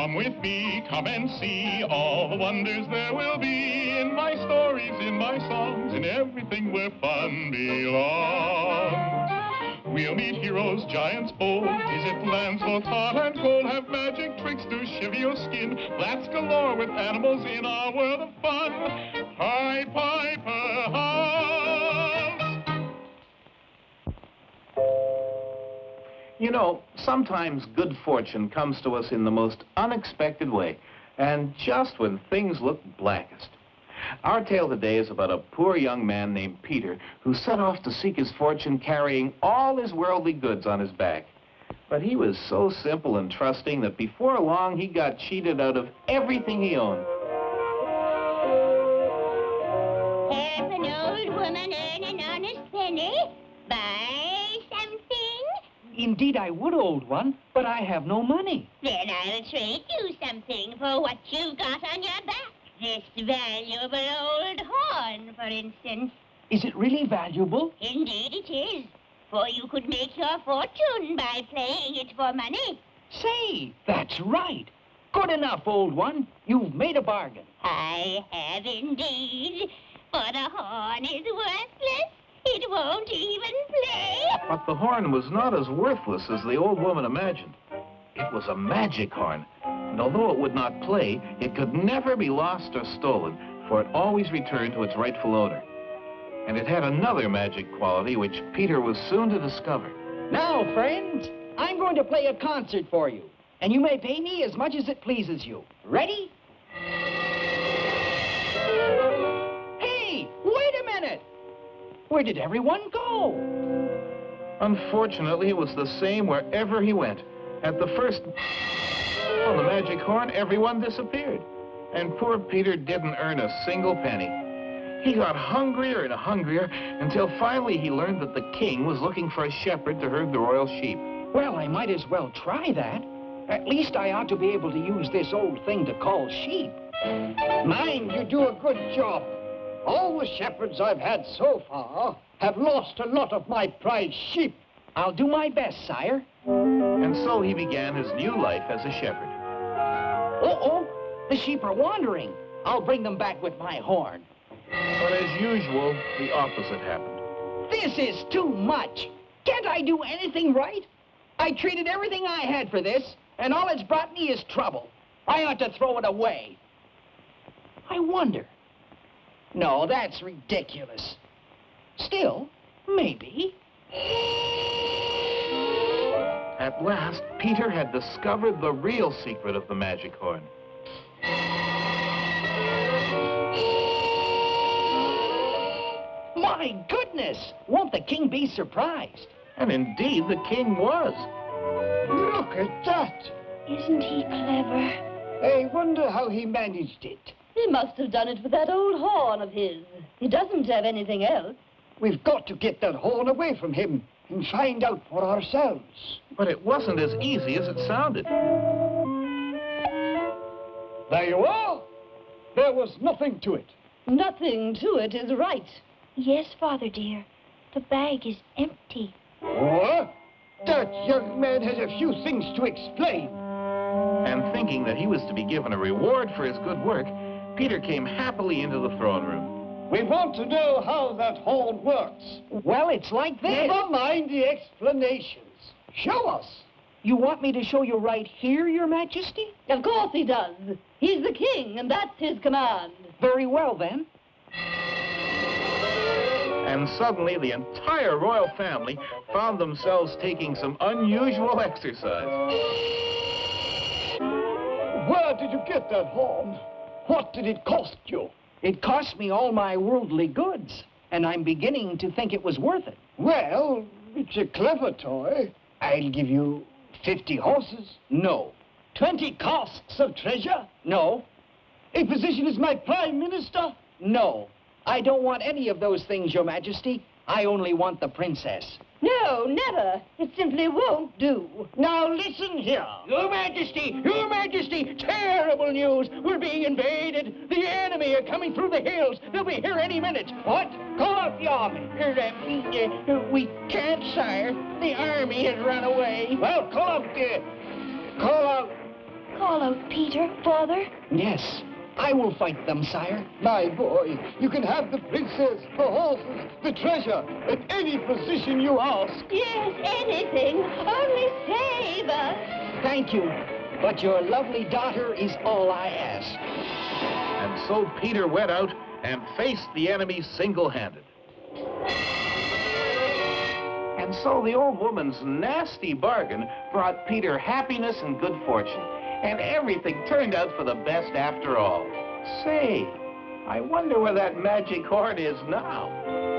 Come with me, come and see all the wonders there will be in my stories, in my songs, in everything where fun belongs. We'll meet heroes, giants bold, visit lands both hot and cold, have magic tricks to shiver your skin, laughs galore with animals in our world of fun. Pied Piper House. You know, sometimes good fortune comes to us in the most unexpected way, and just when things look blackest. Our tale today is about a poor young man named Peter who set off to seek his fortune carrying all his worldly goods on his back. But he was so simple and trusting that before long he got cheated out of everything he owned. Help an old woman earn an honest penny? Something? Indeed I would, old one, but I have no money. Then I'll trade you something for what you've got on your back. This valuable old horn, for instance. Is it really valuable? Indeed it is. For you could make your fortune by playing it for money. Say, that's right. Good enough, old one. You've made a bargain. I have indeed. For the horn is worthless. It won't even. But the horn was not as worthless as the old woman imagined. It was a magic horn, and although it would not play, it could never be lost or stolen, for it always returned to its rightful owner. And it had another magic quality which Peter was soon to discover. Now, friends, I'm going to play a concert for you, and you may pay me as much as it pleases you. Ready? Hey, wait a minute! Where did everyone go? Unfortunately, it was the same wherever he went. At the first on the magic horn, everyone disappeared. And poor Peter didn't earn a single penny. He got hungrier and hungrier until finally he learned that the king was looking for a shepherd to herd the royal sheep. Well, I might as well try that. At least I ought to be able to use this old thing to call sheep. Mind you do a good job. All the shepherds I've had so far have lost a lot of my prize sheep. I'll do my best, sire. And so he began his new life as a shepherd. Uh-oh, the sheep are wandering. I'll bring them back with my horn. But as usual, the opposite happened. This is too much. Can't I do anything right? I traded everything I had for this, and all it's brought me is trouble. I ought to throw it away. I wonder. No, that's ridiculous. Still, maybe. At last, Peter had discovered the real secret of the magic horn. My goodness! Won't the king be surprised? And indeed, the king was. Look at that! Isn't he clever? I wonder how he managed it. He must have done it with that old horn of his. He doesn't have anything else. We've got to get that horn away from him and find out for ourselves. But it wasn't as easy as it sounded. There you are. There was nothing to it. Nothing to it is right. Yes, Father dear. The bag is empty. What? That young man has a few things to explain. And thinking that he was to be given a reward for his good work, Peter came happily into the throne room. We want to know how that horn works. Well, it's like this. Never mind the explanations. Show us. You want me to show you right here, Your Majesty? Of course he does. He's the king, and that's his command. Very well, then. And suddenly, the entire royal family found themselves taking some unusual exercise. Where did you get that horn? What did it cost you? It cost me all my worldly goods, and I'm beginning to think it was worth it. Well, it's a clever toy. I'll give you 50 horses. No. 20 casks of treasure. No. A position as my prime minister. No. I don't want any of those things, Your Majesty. I only want the princess. No, never. It simply won't do. Now listen here. Your Majesty, Your Majesty, terrible news. We're being invaded. The enemy are coming through the hills. They'll be here any minute. What? Call out the army. Uh, uh, we can't, sire. The army has run away. Well, call out the... Call out... Call out Peter, Father. Yes, I will fight them, sire. My boy, you can have the princess, the horses, the treasure, at any position you ask. Yes, anything. Only save us. Thank you, but your lovely daughter is all I ask. And so Peter went out and faced the enemy single-handed. And so the old woman's nasty bargain brought Peter happiness and good fortune. And everything turned out for the best after all. Say, I wonder where that magic horn is now.